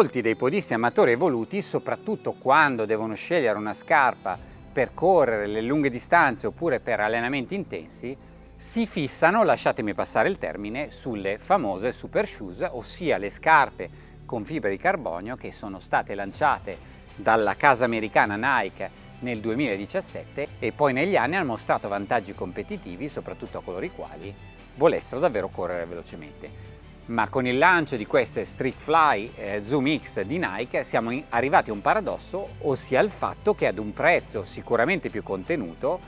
molti dei podisti amatori evoluti, soprattutto quando devono scegliere una scarpa per correre le lunghe distanze oppure per allenamenti intensi, si fissano, lasciatemi passare il termine, sulle famose super shoes, ossia le scarpe con fibra di carbonio che sono state lanciate dalla casa americana Nike nel 2017 e poi negli anni hanno mostrato vantaggi competitivi, soprattutto a coloro i quali volessero davvero correre velocemente. Ma con il lancio di queste Streak Fly eh, Zoom X di Nike siamo arrivati a un paradosso, ossia il fatto che ad un prezzo sicuramente più contenuto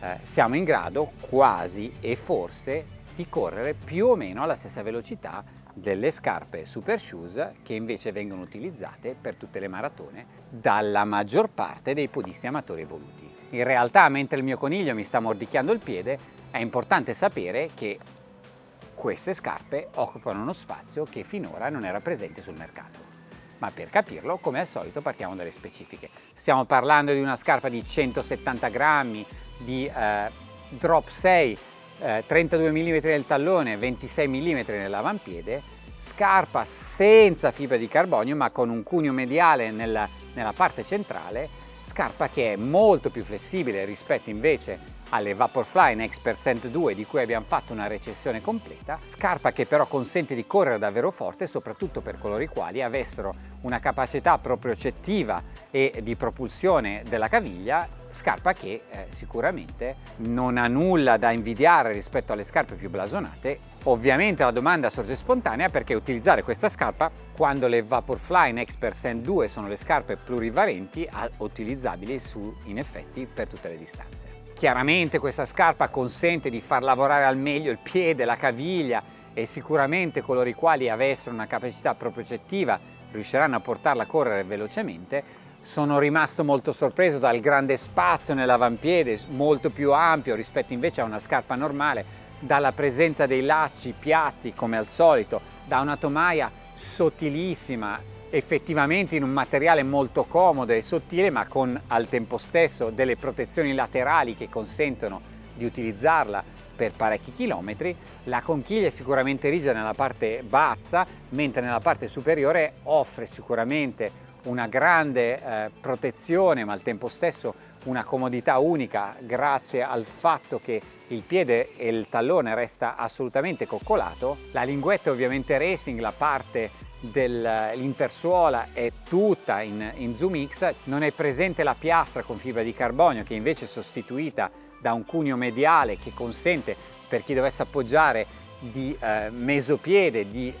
eh, siamo in grado quasi e forse di correre più o meno alla stessa velocità delle scarpe super shoes che invece vengono utilizzate per tutte le maratone dalla maggior parte dei podisti amatori evoluti. In realtà mentre il mio coniglio mi sta mordicchiando il piede è importante sapere che queste scarpe occupano uno spazio che finora non era presente sul mercato. Ma per capirlo, come al solito, partiamo dalle specifiche. Stiamo parlando di una scarpa di 170 grammi, di eh, drop 6, eh, 32 mm nel tallone, 26 mm nell'avampiede, scarpa senza fibra di carbonio ma con un cuneo mediale nella, nella parte centrale, scarpa che è molto più flessibile rispetto invece alle Vaporfly Next Percent 2 di cui abbiamo fatto una recensione completa, scarpa che però consente di correre davvero forte soprattutto per coloro i quali avessero una capacità propriocettiva e di propulsione della caviglia scarpa che eh, sicuramente non ha nulla da invidiare rispetto alle scarpe più blasonate. Ovviamente la domanda sorge spontanea perché utilizzare questa scarpa quando le Vaporfly Next Percent 2 sono le scarpe plurivalenti utilizzabili su, in effetti per tutte le distanze. Chiaramente questa scarpa consente di far lavorare al meglio il piede, la caviglia e sicuramente coloro i quali avessero una capacità propriocettiva riusciranno a portarla a correre velocemente. Sono rimasto molto sorpreso dal grande spazio nell'avampiede, molto più ampio rispetto invece a una scarpa normale, dalla presenza dei lacci piatti come al solito, da una tomaia sottilissima, effettivamente in un materiale molto comodo e sottile ma con al tempo stesso delle protezioni laterali che consentono di utilizzarla per parecchi chilometri. La conchiglia è sicuramente rigida nella parte bassa, mentre nella parte superiore offre sicuramente una grande eh, protezione ma al tempo stesso una comodità unica grazie al fatto che il piede e il tallone resta assolutamente coccolato. La linguetta ovviamente racing, la parte dell'intersuola è tutta in, in Zoom X, non è presente la piastra con fibra di carbonio che invece è sostituita da un cuneo mediale che consente per chi dovesse appoggiare di eh, mesopiede di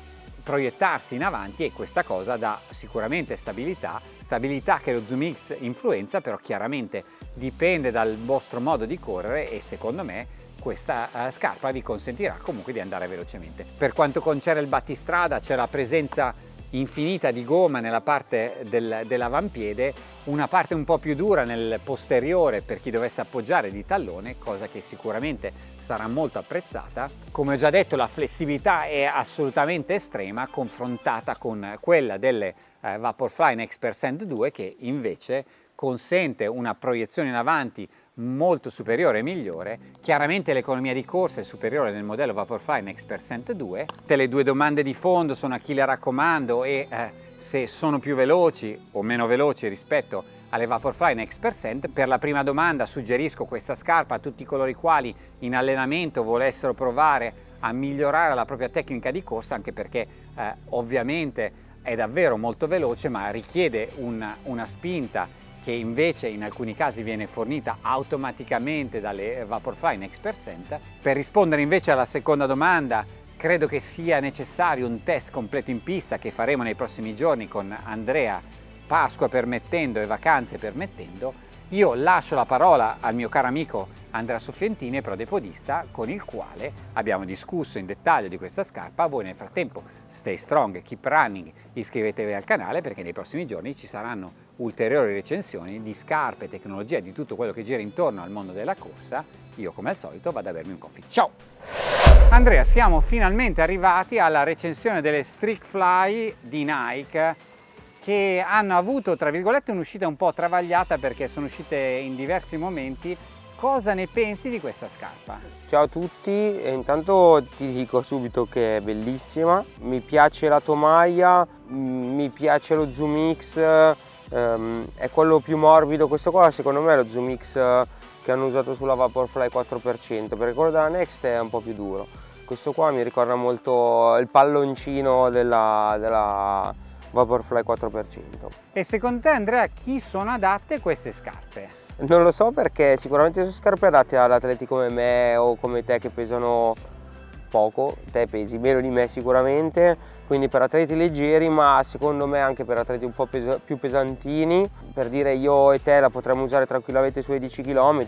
proiettarsi in avanti e questa cosa dà sicuramente stabilità, stabilità che lo Zoom X influenza però chiaramente dipende dal vostro modo di correre e secondo me questa uh, scarpa vi consentirà comunque di andare velocemente. Per quanto concerne il battistrada c'è la presenza infinita di gomma nella parte del, dell'avampiede, una parte un po' più dura nel posteriore per chi dovesse appoggiare di tallone, cosa che sicuramente sarà molto apprezzata. Come ho già detto la flessibilità è assolutamente estrema confrontata con quella delle eh, Vaporfly Next Percent 2 che invece consente una proiezione in avanti molto superiore e migliore. Chiaramente l'economia di corsa è superiore nel modello Vaporfly Next Percent 2. Le due domande di fondo sono a chi le raccomando e eh, se sono più veloci o meno veloci rispetto alle Vaporfly Next Percent. Per la prima domanda suggerisco questa scarpa a tutti coloro i quali in allenamento volessero provare a migliorare la propria tecnica di corsa anche perché eh, ovviamente è davvero molto veloce ma richiede una, una spinta che invece in alcuni casi viene fornita automaticamente dalle Vaporfly Next Percent. Per rispondere invece alla seconda domanda, credo che sia necessario un test completo in pista che faremo nei prossimi giorni con Andrea, Pasqua permettendo e vacanze permettendo. Io lascio la parola al mio caro amico Andrea Soffientini, prodepodista, con il quale abbiamo discusso in dettaglio di questa scarpa. Voi nel frattempo stay strong, keep running, iscrivetevi al canale perché nei prossimi giorni ci saranno ulteriori recensioni di scarpe, tecnologia, di tutto quello che gira intorno al mondo della corsa, io come al solito vado a bermi un coffee. Ciao! Andrea, siamo finalmente arrivati alla recensione delle Streak Fly di Nike che hanno avuto, tra virgolette, un'uscita un po' travagliata perché sono uscite in diversi momenti cosa ne pensi di questa scarpa? Ciao a tutti, e intanto ti dico subito che è bellissima, mi piace la tomaia, mm, mi piace lo Zoom X, ehm, è quello più morbido, questo qua secondo me è lo Zoom X che hanno usato sulla Vaporfly 4%, perché quello della Next è un po' più duro. Questo qua mi ricorda molto il palloncino della, della Vaporfly 4%. E secondo te Andrea chi sono adatte queste scarpe? Non lo so perché sicuramente sono scarpe adatte ad atleti come me o come te che pesano poco, te pesi meno di me sicuramente, quindi per atleti leggeri ma secondo me anche per atleti un po' pes più pesantini, per dire io e te la potremmo usare tranquillamente sui 10 km,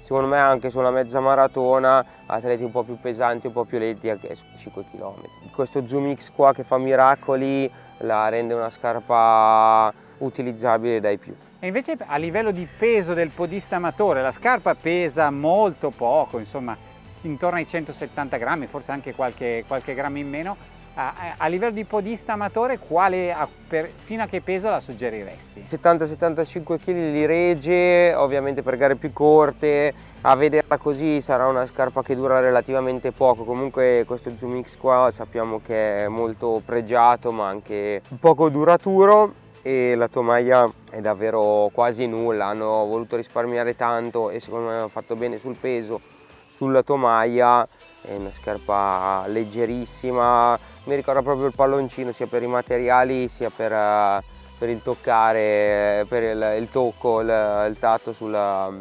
secondo me anche su una mezza maratona, atleti un po' più pesanti, un po' più lenti anche su 5 km. Questo Zoom X qua che fa miracoli la rende una scarpa utilizzabile dai più. E invece a livello di peso del podista amatore, la scarpa pesa molto poco, insomma intorno ai 170 grammi, forse anche qualche, qualche grammo in meno. A, livello di podista amatore, quale, a, per, fino a che peso la suggeriresti? 70-75 kg li regge, ovviamente per gare più corte, a vederla così sarà una scarpa che dura relativamente poco, comunque questo Zoom X qua sappiamo che è molto pregiato ma anche poco duraturo. E la tomaia è davvero quasi nulla, hanno voluto risparmiare tanto e secondo me hanno fatto bene sul peso, sulla tomaia, è una scarpa leggerissima, mi ricorda proprio il palloncino sia per i materiali sia per, uh, per il toccare, per il, il tocco, il, il tatto sulla,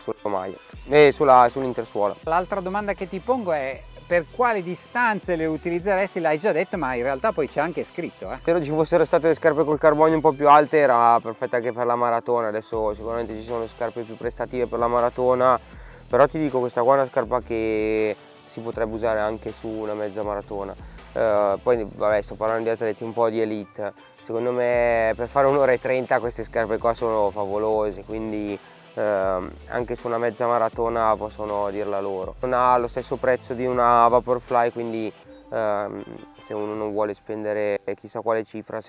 sulla tomaia e sull'intersuola. L'altra domanda che ti pongo è per quali distanze le utilizzeresti l'hai già detto ma in realtà poi c'è anche scritto eh. se ci fossero state le scarpe col carbonio un po' più alte era perfetta anche per la maratona adesso sicuramente ci sono scarpe più prestative per la maratona però ti dico questa qua è una scarpa che si potrebbe usare anche su una mezza maratona uh, poi vabbè sto parlando di atleti un po' di elite secondo me per fare un'ora e trenta queste scarpe qua sono favolose quindi eh, anche su una mezza maratona possono dirla loro. Non ha lo stesso prezzo di una Vaporfly, quindi ehm, se uno non vuole spendere chissà quale cifra,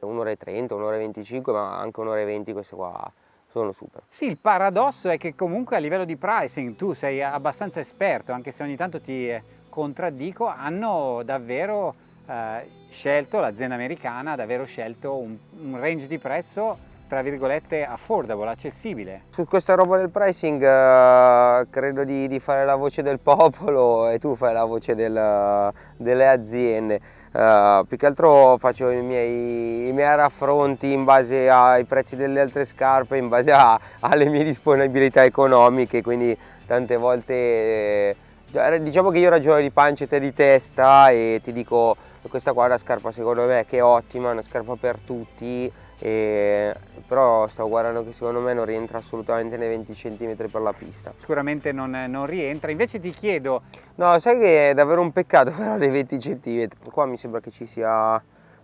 un'ora e 30, un'ora e 25, ma anche un'ora e 20 queste qua sono super. Sì, il paradosso è che comunque a livello di pricing tu sei abbastanza esperto, anche se ogni tanto ti contraddico, hanno davvero eh, scelto, l'azienda americana ha davvero scelto un, un range di prezzo tra virgolette affordable, accessibile. Su questa roba del pricing uh, credo di, di, fare la voce del popolo e tu fai la voce del, delle aziende. Uh, più che altro faccio i miei, i miei, raffronti in base ai prezzi delle altre scarpe, in base a, alle mie disponibilità economiche, quindi tante volte eh, diciamo che io ragiono di pancia e te di testa e ti dico questa qua è una scarpa secondo me che è ottima, è una scarpa per tutti e, però sto guardando che secondo me non rientra assolutamente nei 20 cm per la pista. Sicuramente non, non, rientra, invece ti chiedo... No, sai che è davvero un peccato però dei 20 cm, qua mi sembra che ci sia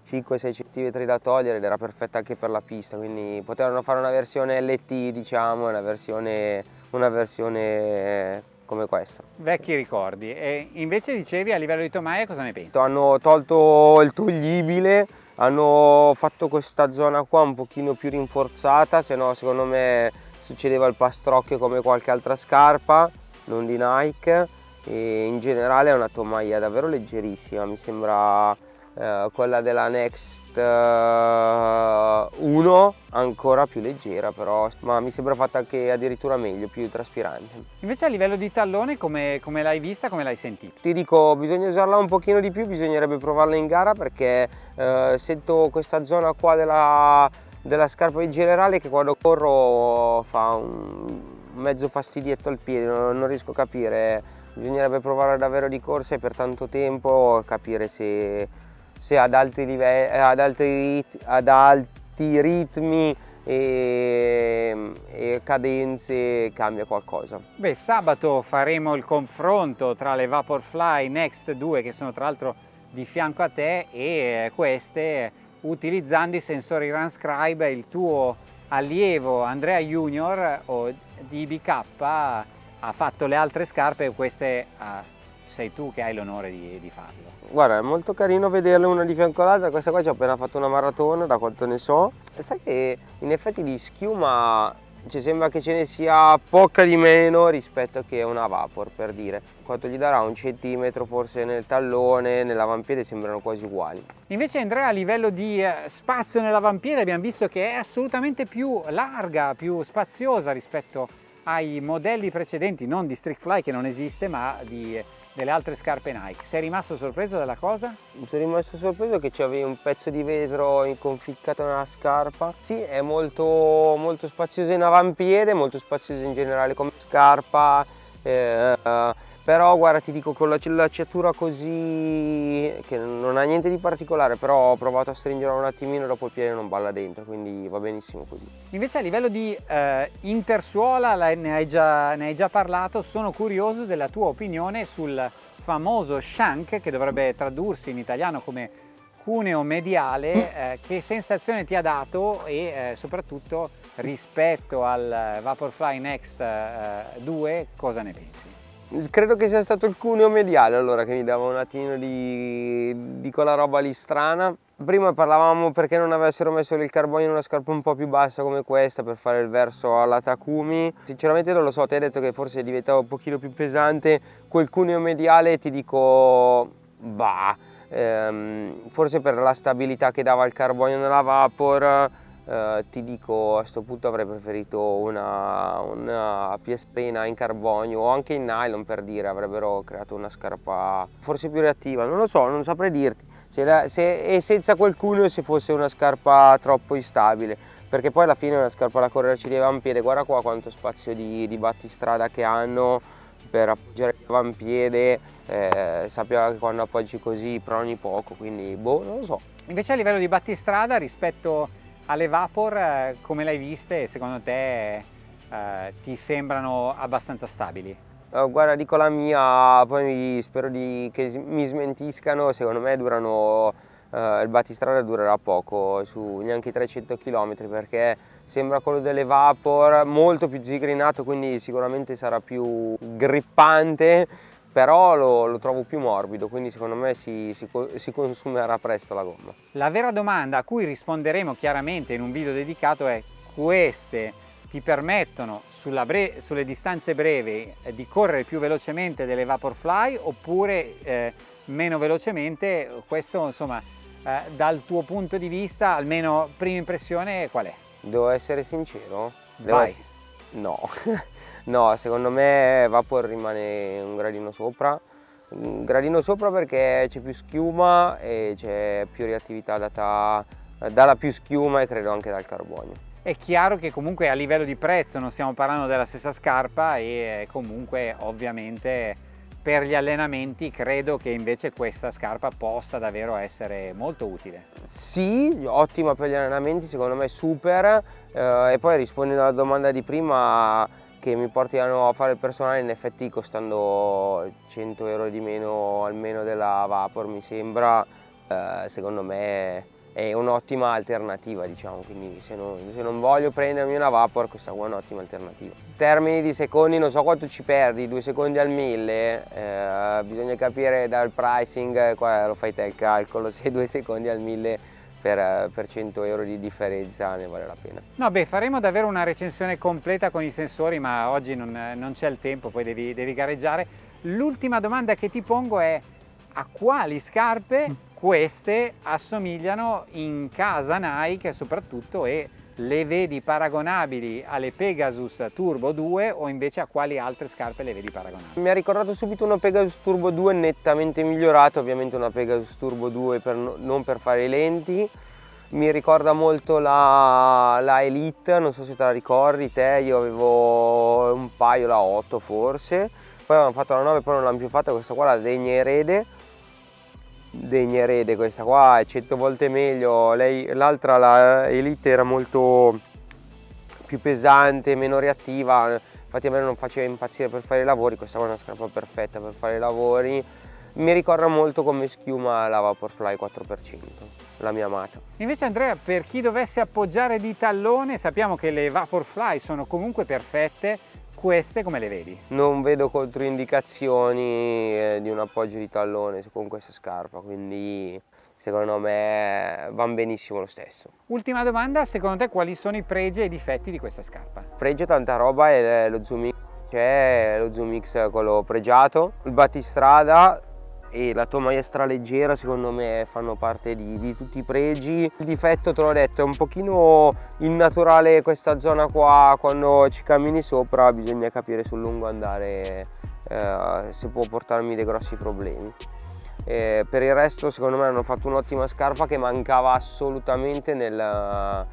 5-6 cm da togliere ed era perfetta anche per la pista, quindi potevano fare una versione LT diciamo, una versione, una versione come questa. Vecchi ricordi, e invece dicevi a livello di tomaia cosa ne pensi? Hanno tolto il toglibile hanno fatto questa zona qua un pochino più rinforzata se no secondo me succedeva il pastrocchio come qualche altra scarpa non di Nike e in generale è una tomaia davvero leggerissima mi sembra eh, quella della Next eh, 1 ancora più leggera però ma mi sembra fatta anche addirittura meglio più traspirante invece a livello di tallone come, come l'hai vista come l'hai sentita? ti dico bisogna usarla un pochino di più bisognerebbe provarla in gara perché eh, sento questa zona qua della, della scarpa in generale che quando corro fa un mezzo fastidietto al piede non, non riesco a capire bisognerebbe provare davvero di corsa e per tanto tempo capire se se ad alti, livelli, ad alti, ad alti ritmi e, e, cadenze cambia qualcosa. Beh, sabato faremo il confronto tra le Vaporfly Next 2 che sono tra l'altro di fianco a te e queste utilizzando i sensori Runscribe il tuo allievo Andrea Junior o di IBK ha fatto le altre scarpe queste uh, sei tu che hai l'onore di, di, farlo. Guarda, è molto carino vederle una di fianco all'altra, questa qua ci ho appena fatto una maratona, da quanto ne so. E sai che in effetti di schiuma ci sembra che ce ne sia poca di meno rispetto che una Vapor per dire quanto gli darà un centimetro forse nel tallone nell'avampiede sembrano quasi uguali invece Andrea a livello di eh, spazio nell'avampiede abbiamo visto che è assolutamente più larga più spaziosa rispetto ai modelli precedenti non di Strict Fly che non esiste ma di delle altre scarpe Nike. Sei rimasto sorpreso dalla cosa? Sono rimasto sorpreso che c'avevi un pezzo di vetro conficcato nella scarpa. Sì, è molto, molto spazioso in avampiede, molto spazioso in generale come scarpa. Eh, però guarda ti dico con la cellacciatura così che non ha niente di particolare però ho provato a stringere un attimino dopo il piede non balla dentro quindi va benissimo così invece a livello di eh, intersuola ne hai, già, ne hai già parlato sono curioso della tua opinione sul famoso shank che dovrebbe tradursi in italiano come cuneo mediale mm. eh, che sensazione ti ha dato e eh, soprattutto rispetto al Vaporfly Next eh, 2 cosa ne pensi? Credo che sia stato il cuneo mediale allora che mi dava un attimo di, di quella roba lì strana. Prima parlavamo perché non avessero messo il carbonio in una scarpa un po' più bassa come questa per fare il verso alla Takumi. Sinceramente non lo so, ti hai detto che forse diventava un pochino più pesante. Quel cuneo mediale ti dico, bah, ehm, forse per la stabilità che dava il carbonio nella Vapor Uh, ti dico a questo punto avrei preferito una, una piastrina in carbonio o anche in nylon per dire avrebbero creato una scarpa forse più reattiva. Non lo so non saprei dirti. Se, se e senza qualcuno se fosse una scarpa troppo instabile. Perché poi alla fine una scarpa da correre ci avampiede. Guarda qua quanto spazio di, di battistrada che hanno per appoggiare l'avampiede eh, sappiamo che quando appoggi così proni poco quindi boh non lo so. Invece a livello di battistrada rispetto alle Vapor eh, come l'hai viste secondo te eh, ti sembrano abbastanza stabili? Uh, guarda dico la mia, poi spero di, che mi smentiscano, secondo me durano, uh, il battistrada durerà poco, su neanche 300 km perché sembra quello delle Vapor, molto più zigrinato quindi sicuramente sarà più grippante però lo, lo, trovo più morbido, quindi secondo me si, si, si, consumerà presto la gomma. La vera domanda a cui risponderemo chiaramente in un video dedicato è queste ti permettono sulle distanze brevi eh, di correre più velocemente delle Vaporfly oppure eh, meno velocemente? Questo insomma eh, dal tuo punto di vista, almeno prima impressione qual è? Devo essere sincero? Vai! Essere... No! No, secondo me Vapor rimane un gradino sopra, un gradino sopra perché c'è più schiuma e c'è più reattività data dalla più schiuma e credo anche dal carbonio. È chiaro che comunque a livello di prezzo non stiamo parlando della stessa scarpa e comunque ovviamente per gli allenamenti credo che invece questa scarpa possa davvero essere molto utile. Sì, ottima per gli allenamenti, secondo me super eh, e poi rispondendo alla domanda di prima che mi portino a fare il personale in effetti costando 100 euro di meno almeno della Vapor mi sembra eh, secondo me è un'ottima alternativa diciamo. Quindi se non, se non, voglio prendermi una Vapor questa qua è un'ottima alternativa. In termini di secondi non so quanto ci perdi due secondi al mille eh, bisogna capire dal pricing qua lo fai te il calcolo se due secondi al mille per, per 100 euro di differenza ne vale la pena. No beh faremo davvero una recensione completa con i sensori ma oggi non, non c'è il tempo poi devi, devi gareggiare. L'ultima domanda che ti pongo è a quali scarpe mm. queste assomigliano in casa Nike soprattutto e le vedi paragonabili alle Pegasus Turbo 2 o invece a quali altre scarpe le vedi paragonabili? Mi ha ricordato subito una Pegasus Turbo 2 nettamente migliorata, ovviamente una Pegasus Turbo 2 per, non per fare i lenti. Mi ricorda molto la, la, Elite, non so se te la ricordi te, io avevo un paio, la 8 forse, poi avevamo fatto la 9 poi non l'hanno più fatta, questa qua la Degna Erede degna erede questa qua è 100 volte meglio. L'altra la Elite era molto più pesante meno reattiva. Infatti a me non faceva impazzire per fare i lavori. Questa qua è una scarpa perfetta per fare i lavori. Mi ricorda molto come schiuma la Vaporfly 4% la mia amata. Invece Andrea per chi dovesse appoggiare di tallone sappiamo che le Vaporfly sono comunque perfette queste come le vedi? Non vedo controindicazioni eh, di un appoggio di tallone con questa scarpa, quindi secondo me vanno benissimo lo stesso. Ultima domanda, secondo te quali sono i pregi e i difetti di questa scarpa? Pregio tanta roba è lo Zoom X, c'è lo Zoom X quello pregiato, il battistrada e la tua maestra leggera secondo me fanno parte di, di, tutti i pregi. Il difetto te l'ho detto è un pochino innaturale questa zona qua, quando ci cammini sopra bisogna capire sul lungo andare eh, se può portarmi dei grossi problemi. E per il resto secondo me hanno fatto un'ottima scarpa che mancava assolutamente nel,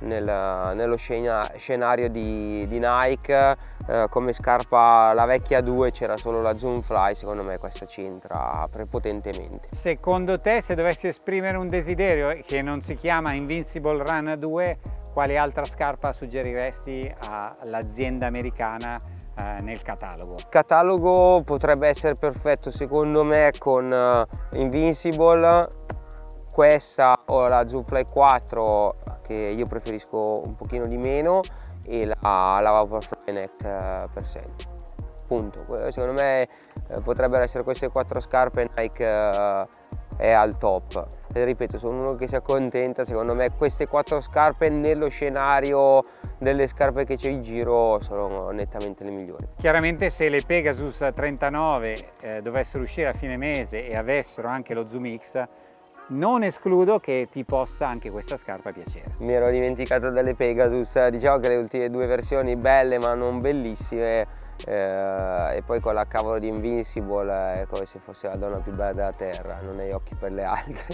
nel, nello scenario di, di Nike eh, come scarpa la vecchia 2 c'era solo la Zoom Fly secondo me questa c'entra prepotentemente secondo te se dovessi esprimere un desiderio che non si chiama Invincible Run 2 quale altra scarpa suggeriresti all'azienda americana eh, nel catalogo? Il catalogo potrebbe essere perfetto secondo me con uh, Invincible, questa o la Zoomfly 4 che io preferisco un pochino di meno e la, la Vaporfly Neck uh, per sempre. Punto. Secondo me eh, potrebbero essere queste quattro scarpe Nike uh, è al top. Ripeto, sono uno che si accontenta, secondo me queste quattro scarpe nello scenario delle scarpe che c'è in giro sono nettamente le migliori. Chiaramente se le Pegasus 39 eh, dovessero uscire a fine mese e avessero anche lo Zoom X non escludo che ti possa anche questa scarpa piacere. Mi ero dimenticato delle Pegasus, diciamo che le ultime due versioni belle ma non bellissime eh, e poi con la cavolo di Invincible è come se fosse la donna più bella della terra, non hai occhi per le altre.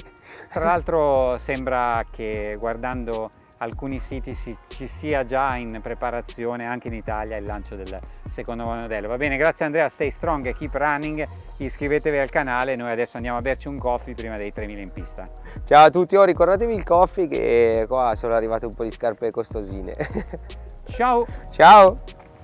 Tra l'altro sembra che guardando alcuni siti si, ci sia già in preparazione anche in Italia il lancio del secondo modello. Va bene, grazie Andrea, stay strong e keep running, iscrivetevi al canale, noi adesso andiamo a berci un coffee prima dei 3000 in pista. Ciao a tutti, oh, ricordatevi il coffee che qua sono arrivate un po' di scarpe costosine. Ciao! Ciao!